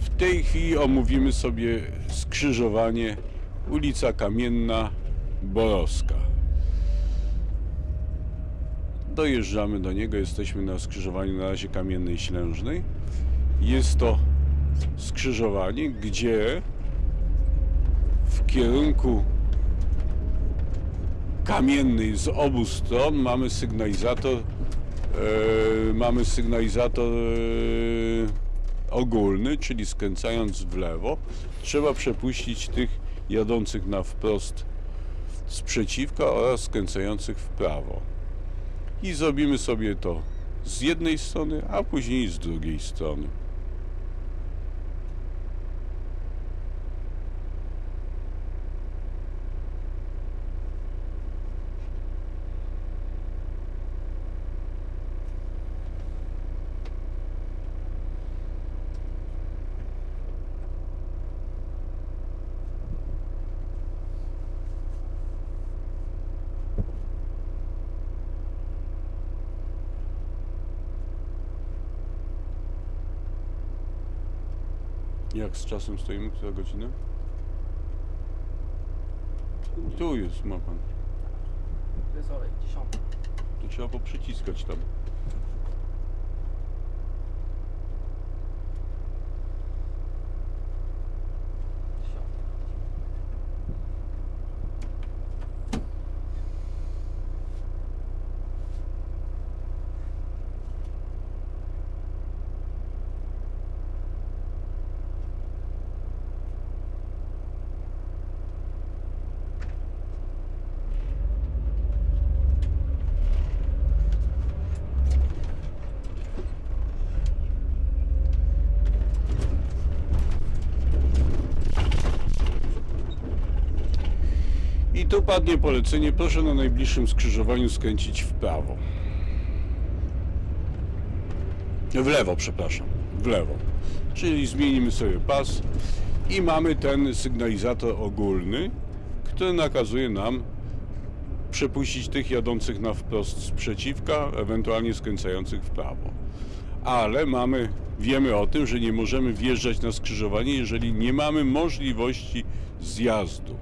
W tej chwili omówimy sobie skrzyżowanie ulica Kamienna, Borowska. Dojeżdżamy do niego, jesteśmy na skrzyżowaniu na razie Kamiennej Ślężnej. Jest to skrzyżowanie, gdzie w kierunku kamiennej z obu stron mamy sygnalizator mamy sygnalizator e, ogólny, czyli skręcając w lewo trzeba przepuścić tych jadących na wprost z przeciwka oraz skręcających w prawo i zrobimy sobie to z jednej strony, a później z drugiej strony. Z czasem stoimy? Która godzina? Tu jest, ma pan. To jest olej, dziesiąty. To trzeba poprzyciskać tam. I tu padnie polecenie, proszę na najbliższym skrzyżowaniu skręcić w prawo. W lewo, przepraszam. W lewo. Czyli zmienimy sobie pas i mamy ten sygnalizator ogólny, który nakazuje nam przepuścić tych jadących na wprost z przeciwka, ewentualnie skręcających w prawo. Ale mamy, wiemy o tym, że nie możemy wjeżdżać na skrzyżowanie, jeżeli nie mamy możliwości zjazdu.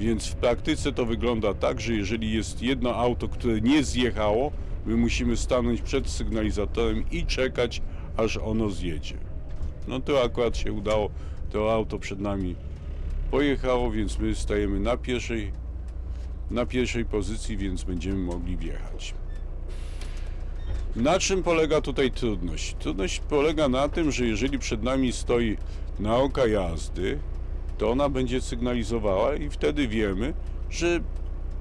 Więc w praktyce to wygląda tak, że jeżeli jest jedno auto, które nie zjechało, my musimy stanąć przed sygnalizatorem i czekać, aż ono zjedzie. No to akurat się udało, to auto przed nami pojechało, więc my stajemy na pierwszej, na pierwszej pozycji, więc będziemy mogli wjechać. Na czym polega tutaj trudność? Trudność polega na tym, że jeżeli przed nami stoi nauka jazdy, to ona będzie sygnalizowała i wtedy wiemy, że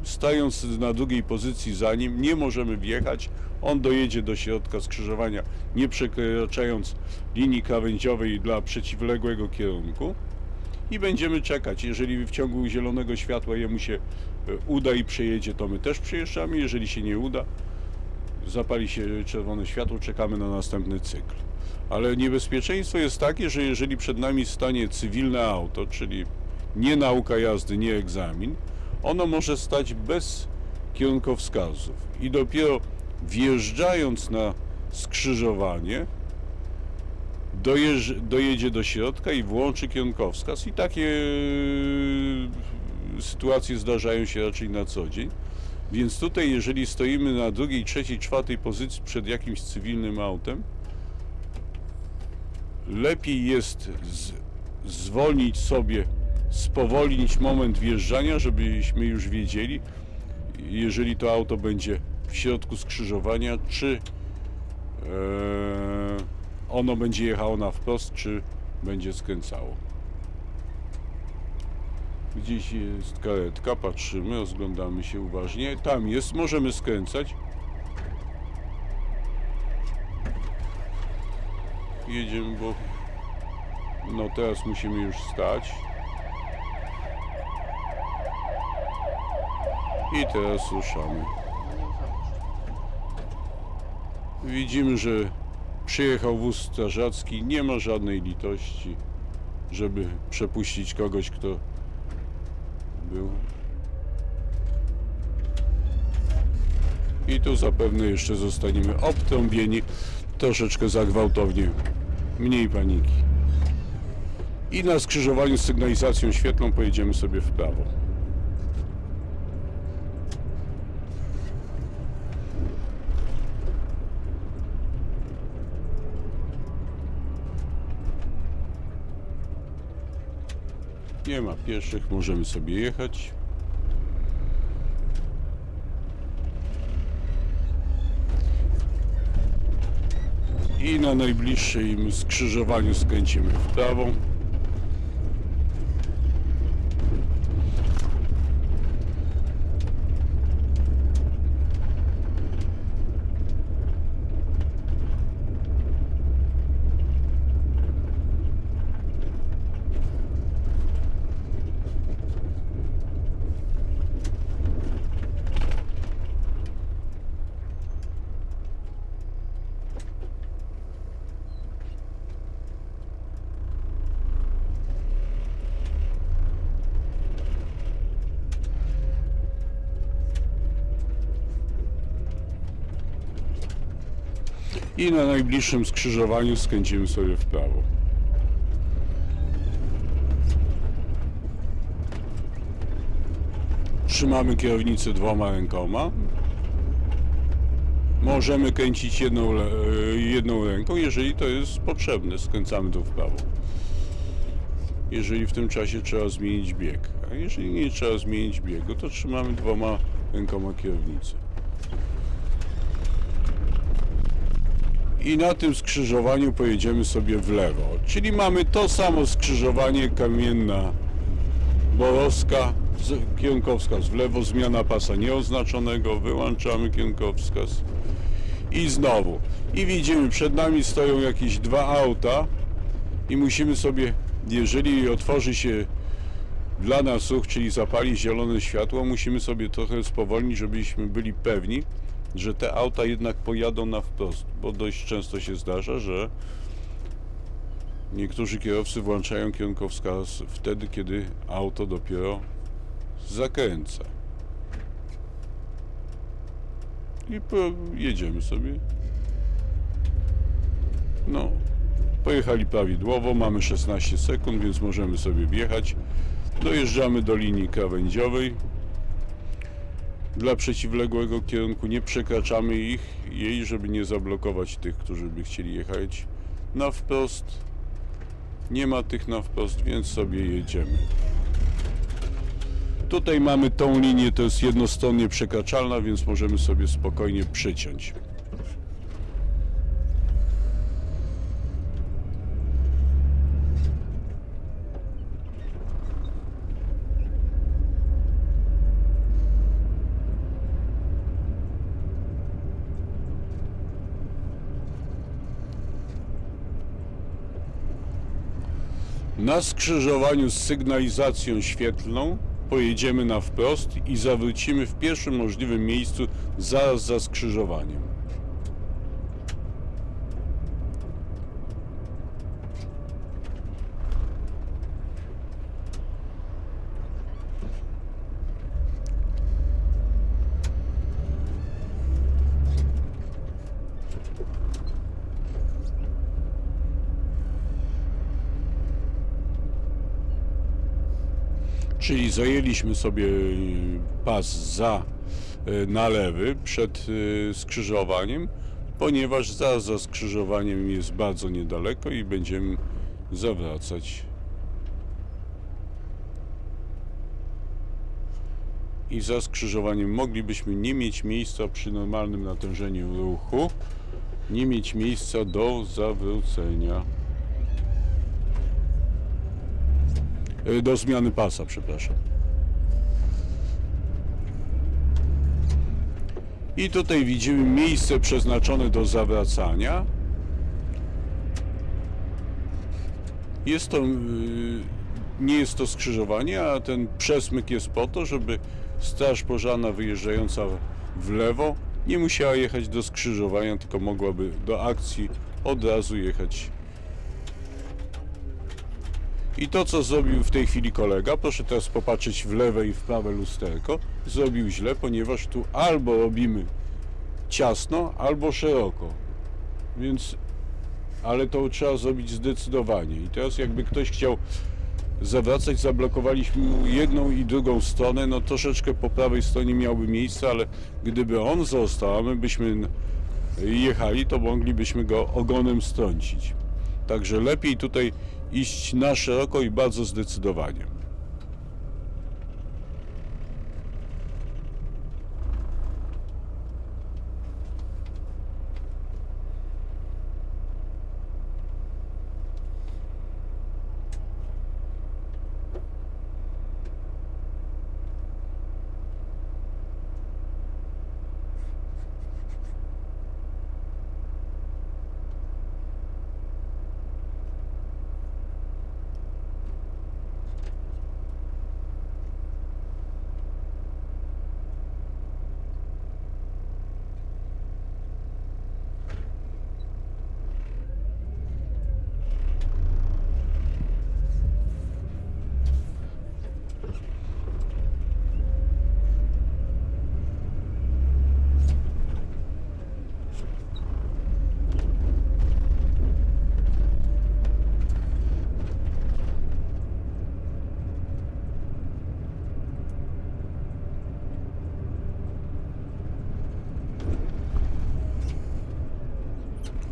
stając na drugiej pozycji za nim nie możemy wjechać, on dojedzie do środka skrzyżowania nie przekraczając linii krawędziowej dla przeciwległego kierunku i będziemy czekać. Jeżeli w ciągu zielonego światła jemu się e, uda i przejedzie, to my też przejeżdżamy. Jeżeli się nie uda, zapali się czerwone światło, czekamy na następny cykl. Ale niebezpieczeństwo jest takie, że jeżeli przed nami stanie cywilne auto, czyli nie nauka jazdy, nie egzamin, ono może stać bez kierunkowskazów i dopiero wjeżdżając na skrzyżowanie dojedzie do środka i włączy kierunkowskaz i takie e, sytuacje zdarzają się raczej na co dzień. Więc tutaj, jeżeli stoimy na drugiej, trzeciej, czwartej pozycji przed jakimś cywilnym autem, lepiej jest z, zwolnić sobie, spowolnić moment wjeżdżania, żebyśmy już wiedzieli, jeżeli to auto będzie w środku skrzyżowania, czy e, ono będzie jechało na wprost, czy będzie skręcało. Gdzieś jest karetka, patrzymy, rozglądamy się uważnie. Tam jest, możemy skręcać. Jedziemy, bo no teraz musimy już stać. I teraz ruszamy. Widzimy, że przyjechał wóz strażacki, nie ma żadnej litości, żeby przepuścić kogoś, kto był. I tu zapewne jeszcze zostaniemy obtrąbieni. troszeczkę za gwałtownie, mniej paniki. I na skrzyżowaniu z sygnalizacją świetlną pojedziemy sobie w prawo. Nie ma pieszych, możemy sobie jechać. I na najbliższym skrzyżowaniu skręcimy w prawo. I na najbliższym skrzyżowaniu skręcimy sobie w prawo. Trzymamy kierownicę dwoma rękoma. Możemy kręcić jedną, e, jedną ręką, jeżeli to jest potrzebne. Skręcamy tu w prawo. Jeżeli w tym czasie trzeba zmienić bieg. A jeżeli nie trzeba zmienić biegu, to trzymamy dwoma rękoma kierownicę. I na tym skrzyżowaniu pojedziemy sobie w lewo. Czyli mamy to samo skrzyżowanie kamienna Borowska, kierunkowskaz w lewo, zmiana pasa nieoznaczonego, wyłączamy kierunkowskaz i znowu. I widzimy, przed nami stoją jakieś dwa auta i musimy sobie, jeżeli otworzy się dla nas ruch, czyli zapali zielone światło, musimy sobie trochę spowolnić, żebyśmy byli pewni, że te auta jednak pojadą na wprost, bo dość często się zdarza, że niektórzy kierowcy włączają kierunkowskaz wtedy, kiedy auto dopiero zakręca. I jedziemy sobie. No, pojechali prawidłowo, mamy 16 sekund, więc możemy sobie wjechać. Dojeżdżamy do linii krawędziowej. Dla przeciwległego kierunku nie przekraczamy ich, jej, żeby nie zablokować tych, którzy by chcieli jechać na wprost. Nie ma tych na wprost, więc sobie jedziemy. Tutaj mamy tą linię, to jest jednostronnie przekraczalna, więc możemy sobie spokojnie przyciąć. Na skrzyżowaniu z sygnalizacją świetlną pojedziemy na wprost i zawrócimy w pierwszym możliwym miejscu zaraz za skrzyżowaniem. Czyli zajęliśmy sobie y, pas za y, na lewy przed y, skrzyżowaniem, ponieważ zaraz za skrzyżowaniem jest bardzo niedaleko i będziemy zawracać. I za skrzyżowaniem moglibyśmy nie mieć miejsca przy normalnym natężeniu ruchu, nie mieć miejsca do zawrócenia. Do zmiany pasa, przepraszam. I tutaj widzimy miejsce przeznaczone do zawracania. Jest to, y, nie jest to skrzyżowanie, a ten przesmyk jest po to, żeby straż pożarna wyjeżdżająca w lewo nie musiała jechać do skrzyżowania, tylko mogłaby do akcji od razu jechać i to, co zrobił w tej chwili kolega, proszę teraz popatrzeć w lewe i w prawe lusterko, zrobił źle, ponieważ tu albo robimy ciasno, albo szeroko. Więc, ale to trzeba zrobić zdecydowanie. I teraz jakby ktoś chciał zawracać, zablokowaliśmy mu jedną i drugą stronę, no troszeczkę po prawej stronie miałby miejsce, ale gdyby on został, a my byśmy jechali, to moglibyśmy go ogonem strącić. Także lepiej tutaj iść na szeroko i bardzo zdecydowanie.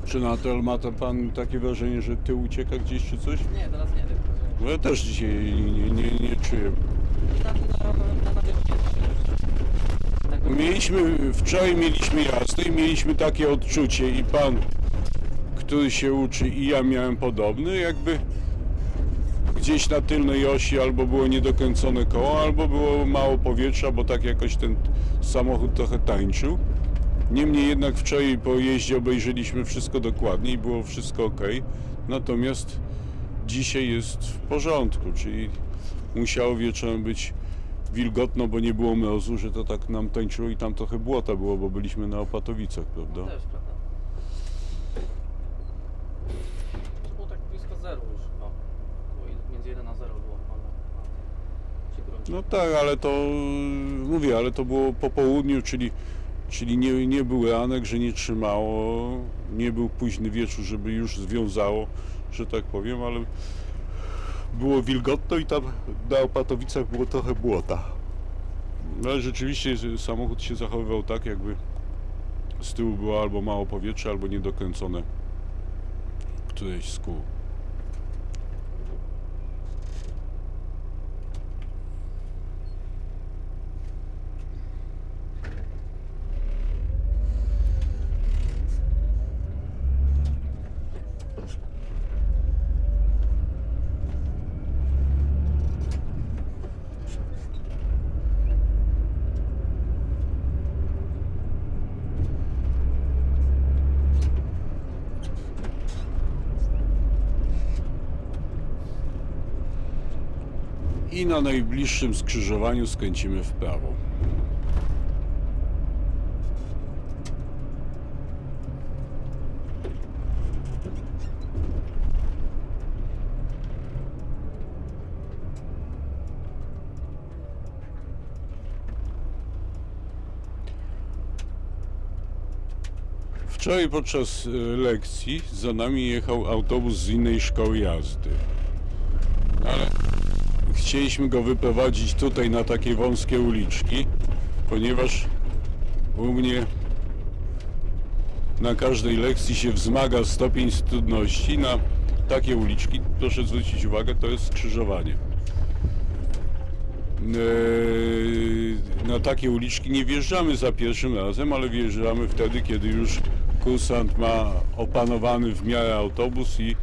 Czy Natal ma to pan takie wrażenie, że ty ucieka gdzieś czy coś? Nie, teraz nie wiem. No ja też dzisiaj nie, nie, nie czuję. Na, na, na, na wierzchni jest Tego Mieliśmy, wczoraj mieliśmy jazdę i mieliśmy takie odczucie i pan, który się uczy i ja miałem podobny, jakby gdzieś na tylnej osi albo było niedokręcone koło, albo było mało powietrza, bo tak jakoś ten samochód trochę tańczył. Niemniej jednak wczoraj po jeździe obejrzeliśmy wszystko dokładnie i było wszystko ok. Natomiast dzisiaj jest w porządku, czyli musiało wieczorem być wilgotno, bo nie było mrozu, że to tak nam tańczyło i tam trochę błota było, bo byliśmy na Opatowicach, prawda? No też, prawda? To było tak blisko zeru już chyba. Było i- między 1 a 0 było. No tak, ale to mówię, ale to było po południu, czyli, czyli nie, nie był ranek, że nie trzymało, nie był późny wieczór, żeby już związało, że tak powiem, ale było wilgotno i tam na Opatowicach było trochę błota. No ale rzeczywiście samochód się zachowywał tak, jakby z tyłu było albo mało powietrza, albo niedokręcone któreś z kół. I na najbliższym skrzyżowaniu skręcimy w prawo. Wczoraj podczas e, lekcji za nami jechał autobus z innej szkoły jazdy. Chcieliśmy go wyprowadzić tutaj na takie wąskie uliczki, ponieważ u mnie na każdej lekcji się wzmaga stopień trudności. Na takie uliczki, proszę zwrócić uwagę, to jest skrzyżowanie. Eee, Na takie uliczki nie wjeżdżamy za pierwszym razem, ale wjeżdżamy wtedy, kiedy już kursant ma opanowany w miarę autobus i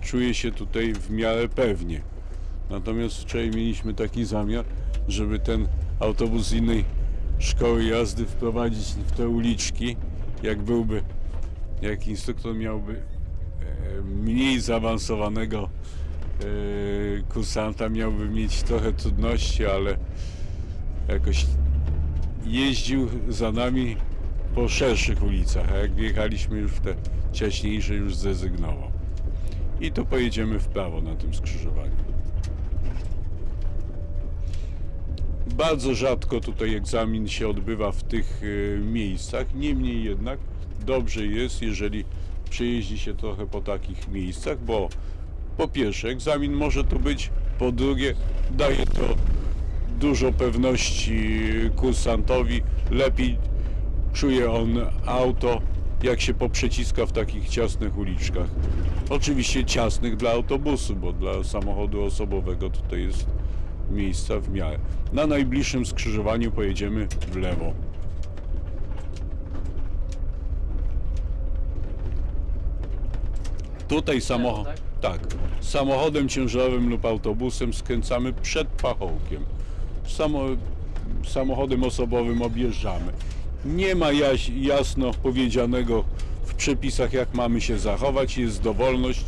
czuje się tutaj w miarę pewnie. Natomiast wczoraj mieliśmy taki zamiar, żeby ten autobus z innej szkoły jazdy wprowadzić w te uliczki, jak byłby, jak instruktor miałby e, mniej zaawansowanego e, kursanta, miałby mieć trochę trudności, ale jakoś jeździł za nami po szerszych ulicach, a jak wjechaliśmy już w te ciaśniejsze, już zrezygnował. I tu pojedziemy w prawo na tym skrzyżowaniu. Bardzo rzadko tutaj egzamin się odbywa w tych e, miejscach, niemniej jednak dobrze jest, jeżeli przejeździ się trochę po takich miejscach, bo po pierwsze egzamin może tu być, po drugie daje to dużo pewności kursantowi, lepiej czuje on auto, jak się poprzeciska w takich ciasnych uliczkach. Oczywiście ciasnych dla autobusu, bo dla samochodu osobowego tutaj jest miejsca w miarę. Na najbliższym skrzyżowaniu pojedziemy w lewo. Tutaj samochód. tak? Tak. Samochodem ciężarowym lub autobusem skręcamy przed pachołkiem. Samo, samochodem osobowym objeżdżamy. Nie ma jaś, jasno powiedzianego w przepisach, jak mamy się zachować. Jest dowolność,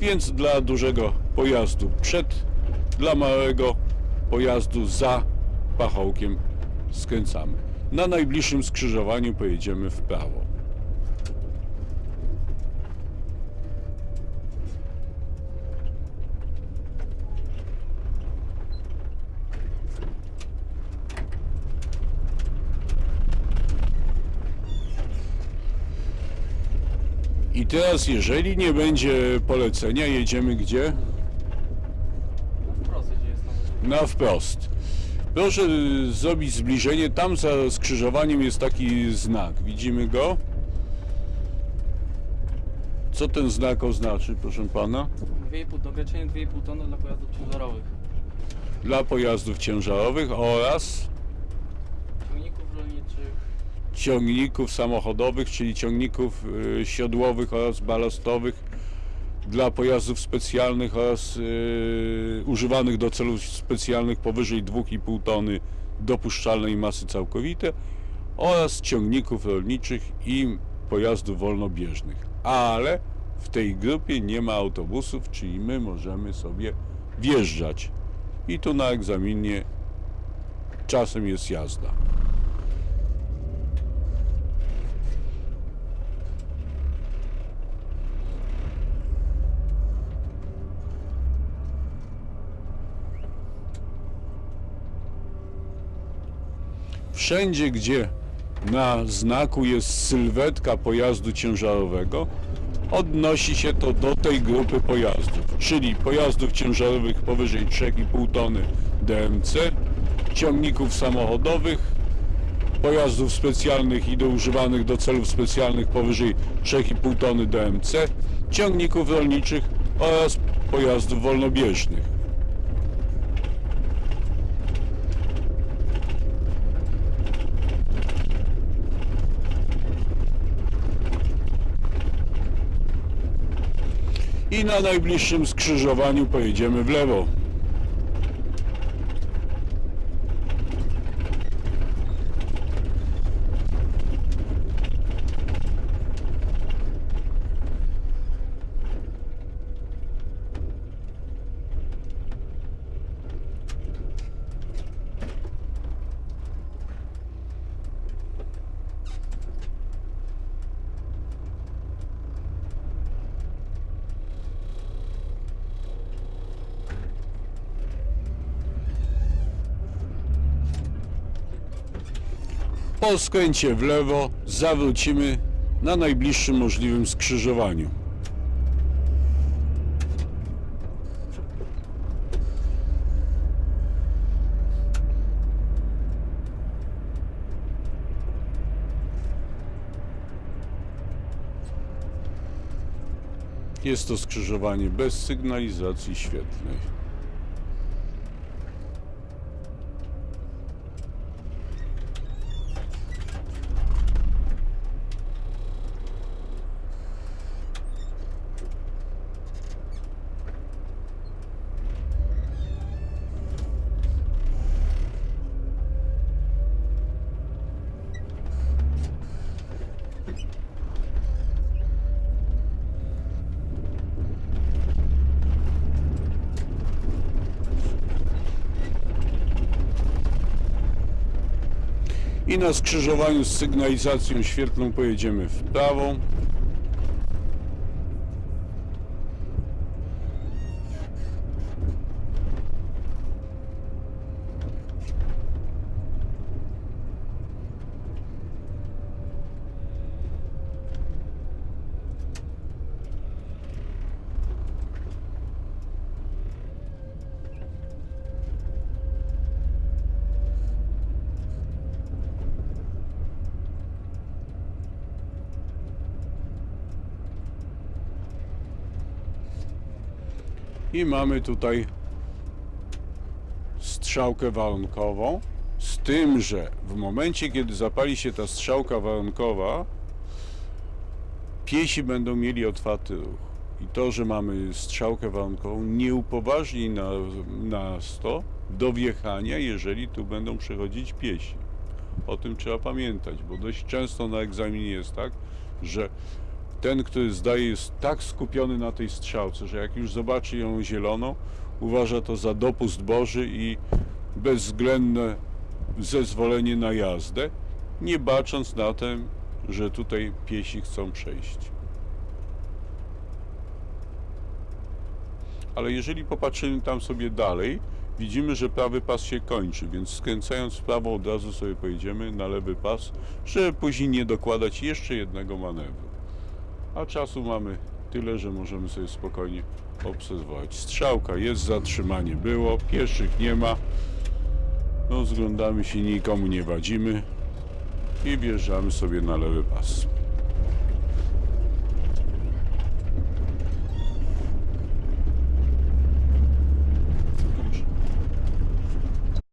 więc dla dużego pojazdu przed, dla małego pojazdu za pachołkiem skręcamy. Na najbliższym skrzyżowaniu pojedziemy w prawo. I teraz, jeżeli nie będzie polecenia, jedziemy gdzie? No wprost, gdzie jest tam. Na wprost. Proszę y, zrobić zbliżenie. Tam za skrzyżowaniem jest taki znak. Widzimy go? Co ten znak oznaczy, proszę pana? 2,5 do ograniczenie 2,5 tony dla pojazdów ciężarowych. Dla pojazdów ciężarowych oraz Ciągników rolniczych, ciągników samochodowych, czyli ciągników y, siodłowych oraz balastowych dla pojazdów specjalnych oraz y, używanych do celów specjalnych powyżej 2,5 tony dopuszczalnej masy całkowite oraz ciągników rolniczych i pojazdów wolnobieżnych. Ale w tej grupie nie ma autobusów, czyli my możemy sobie wjeżdżać. I tu na egzaminie czasem jest jazda. Wszędzie, gdzie na znaku jest sylwetka pojazdu ciężarowego, odnosi się to do tej grupy pojazdów, czyli pojazdów ciężarowych powyżej 3,5 tony DMC, ciągników samochodowych, pojazdów specjalnych i do używanych do celów specjalnych powyżej 3,5 tony DMC, ciągników rolniczych oraz pojazdów wolnobieżnych. I na najbliższym skrzyżowaniu pojedziemy w lewo. Po skręcie w lewo zawrócimy na najbliższym możliwym skrzyżowaniu. Jest to skrzyżowanie bez sygnalizacji świetlnej. I na skrzyżowaniu z sygnalizacją świetlną pojedziemy w prawo. I mamy tutaj strzałkę warunkową. Z tym, że w momencie, kiedy zapali się ta strzałka warunkowa, piesi będą mieli otwarty ruch. I to, że mamy strzałkę warunkową, nie upoważni na, nas to do wjechania, jeżeli tu będą przechodzić piesi. O tym trzeba pamiętać, bo dość często na egzaminie jest tak, że ten, który zdaje, jest tak skupiony na tej strzałce, że jak już zobaczy ją zieloną, uważa to za dopust Boży i bezwzględne zezwolenie na jazdę, nie bacząc na to, że tutaj piesi chcą przejść. Ale jeżeli popatrzymy tam sobie dalej, widzimy, że prawy pas się kończy, więc skręcając w prawo od razu sobie pojedziemy na lewy pas, żeby później nie dokładać jeszcze jednego manewru. A czasu mamy tyle, że możemy sobie spokojnie obserwować. Strzałka jest, zatrzymanie było, pieszych nie ma. No, zglądamy się, nikomu nie wadzimy i wjeżdżamy sobie na lewy pas.